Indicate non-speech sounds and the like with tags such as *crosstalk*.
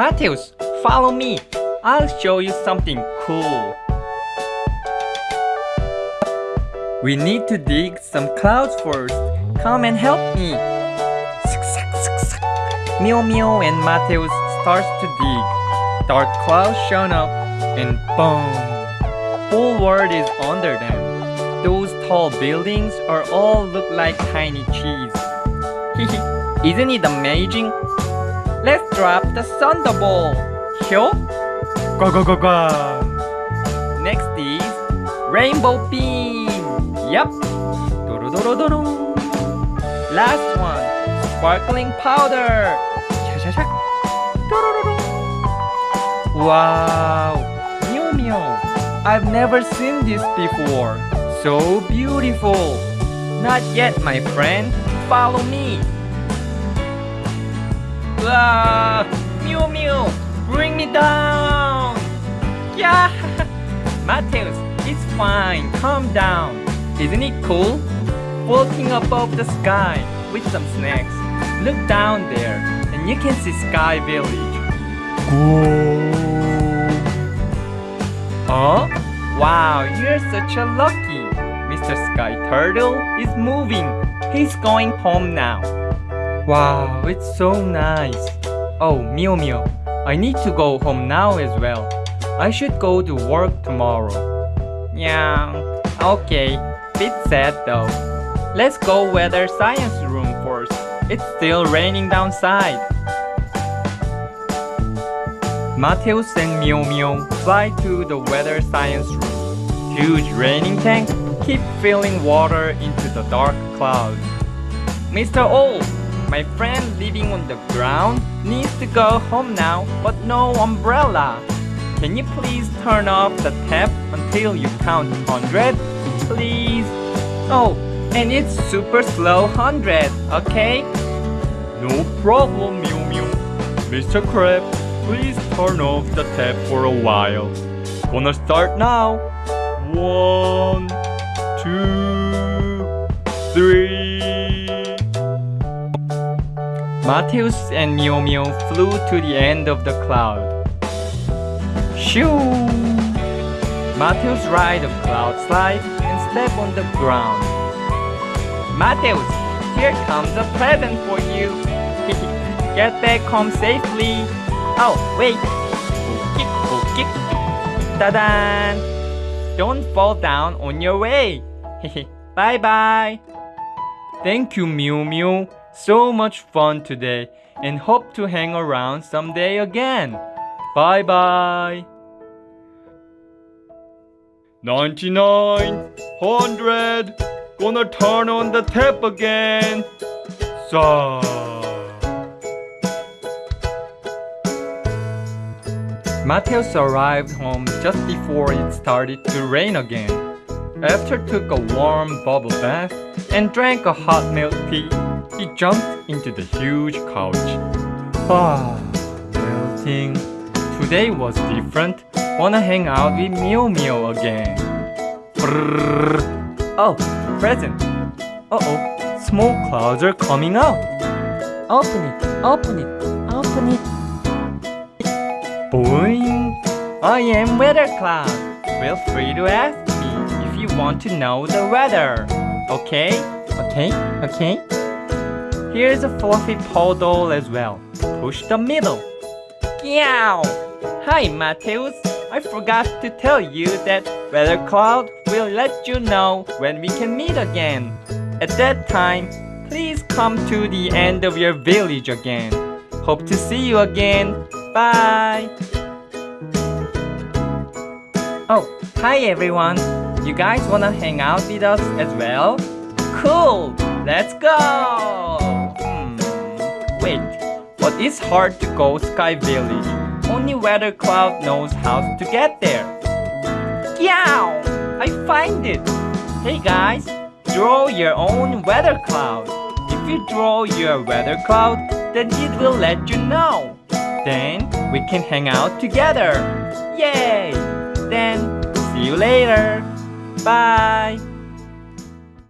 Matthews, follow me. I'll show you something cool. We need to dig some clouds first. Come and help me. Meow Meow and Matthews starts to dig. Dark clouds shown up and boom! Whole world is under them. Those tall buildings are all look like tiny cheese. *laughs* Isn't it amazing? Let's drop the Thunderbolt. Sure? Go go go go. Next is Rainbow Beam. Yup. Doo doo doo doo. Last one, Sparkling Powder. Cha-cha-cha. Wow. Meow meow. I've never seen this before. So beautiful. Not yet, my friend. Follow me. Mew Mew, bring me down. Yeah. *laughs* Matthews, it's fine. Calm down. Isn't it cool? Floating above the sky with some snacks. Look down there and you can see Sky Village. Oh? Wow, you're such a lucky. Mr. Sky Turtle is moving. He's going home now. Wow, it's so nice. Oh, Mew Mew, I need to go home now as well. I should go to work tomorrow. Yeah, okay. Bit sad though. Let's go weather science room first. It's still raining downside. Mateus and Mew Mew fly to the weather science room. Huge raining tank keep filling water into the dark clouds. Mr. O, my friend living on the ground needs to go home now, but no umbrella. Can you please turn off the tap until you count 100? Please? Oh, and it's super slow 100, okay? No problem, Mew Mew. Mr. Crab, please turn off the tap for a while. Gonna start now. One, Mateus and Mew Mew flew to the end of the cloud. Shoo! Mateus ride a cloud slide and step on the ground. Mateus, here comes a present for you. *laughs* Get back home safely. Oh, wait. Bookip, bookip. Oh, Ta-da! Don't fall down on your way. *laughs* Bye-bye. Thank you, Mew Mew. So much fun today and hope to hang around someday again. Bye bye. 99, 100, gonna turn on the tap again. So. Mateus arrived home just before it started to rain again. After took a warm bubble bath and drank a hot milk tea, he jumped into the huge couch. Ah, melting. Today was different. Wanna hang out with Mew Mew again. Brrr. Oh, present. Uh-oh, small clouds are coming out. Open it, open it, open it. Boing! I am Weather Cloud. Feel free to ask me if you want to know the weather. Okay? Okay? Okay? Here's a fluffy paw doll as well. Push the middle. Meow! Hi, Mateus. I forgot to tell you that Weather Cloud will let you know when we can meet again. At that time, please come to the end of your village again. Hope to see you again. Bye! Oh, hi everyone! You guys wanna hang out with us as well? Cool! Let's go! It's hard to go Sky Village. Only Weather Cloud knows how to get there. Yow! I find it! Hey guys, draw your own weather cloud. If you draw your weather cloud, then it will let you know. Then we can hang out together. Yay! Then see you later. Bye.